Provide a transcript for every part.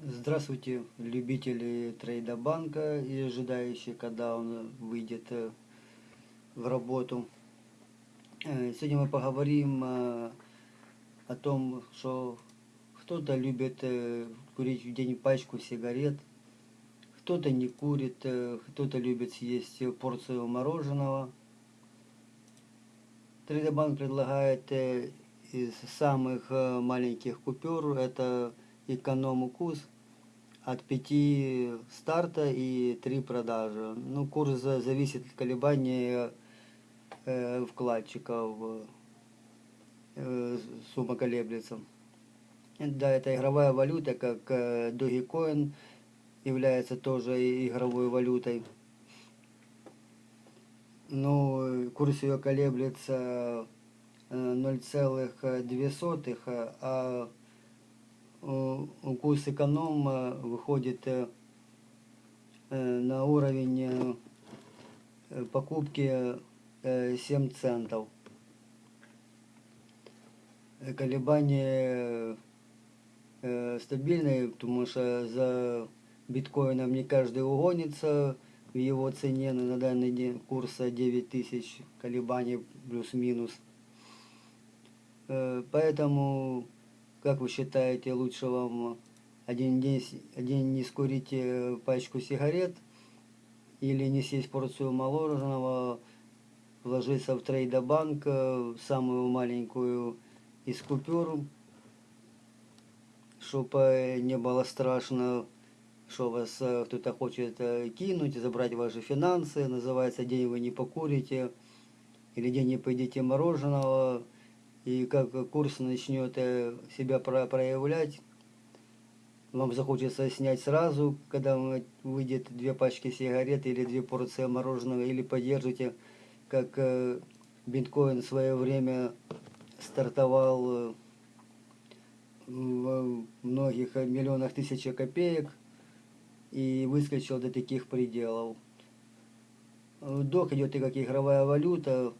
Здравствуйте, любители трейда банка и ожидающие, когда он выйдет э, в работу. Э, Сегодня мы поговорим э, о том, что кто-то любит курить в день пачку сигарет, кто-то не курит, кто-то любит съесть порцию мороженого. Трейдобанк предлагает из самых маленьких купюр, это эконом-укус, от 5 старта и 3 продажи. Ну, курс за- зависит от колебания э, вкладчиков, э, сумма колеблется. Да, это игровая валюта, как э, Dogecoin является тоже игровой валютой. Ну, курс ее колеблется э, 0,2, а э, укус эконома выходит э, э, на уровень э, покупки э, 7 центов. Колебания стабильные, потому что за биткоином не каждый угонится в его цене на данный день курса 9000 колебаний плюс-минус. Поэтому, как вы считаете, лучше вам один день, один не скурить э, пачку сигарет или не съесть порцию мороженого, вложиться в трейдобанк, э, самую маленькую из купюр, чтобы не было страшно, что вас э, кто-то хочет кинуть, забрать ваши финансы, называется «День вы не покурите» или «День не поедите мороженого», и как курс начнет э, себя про- проявлять, вам захочется снять сразу, когда вы- выйдет две пачки сигарет или две порции мороженого, или поддержите, как э, биткоин в свое время стартовал э, в многих миллионах тысяч копеек и выскочил до таких пределов. Док идет и как игровая валюта,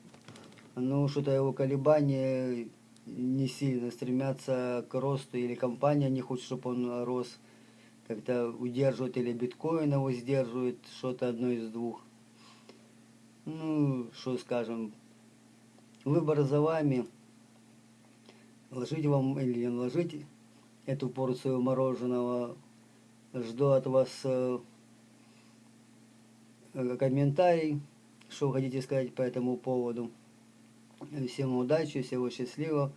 но что-то его колебания не сильно стремятся к росту, или компания не хочет, чтобы он рос, как-то удерживает, или биткоин его сдерживает, что-то одно из двух. Ну, что скажем, выбор за вами, ложить вам или не ложить эту порцию мороженого. Жду от вас э, э, комментарий, что хотите сказать по этому поводу. Всем удачи, всего счастливо.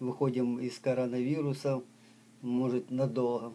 Выходим из коронавируса, может, надолго.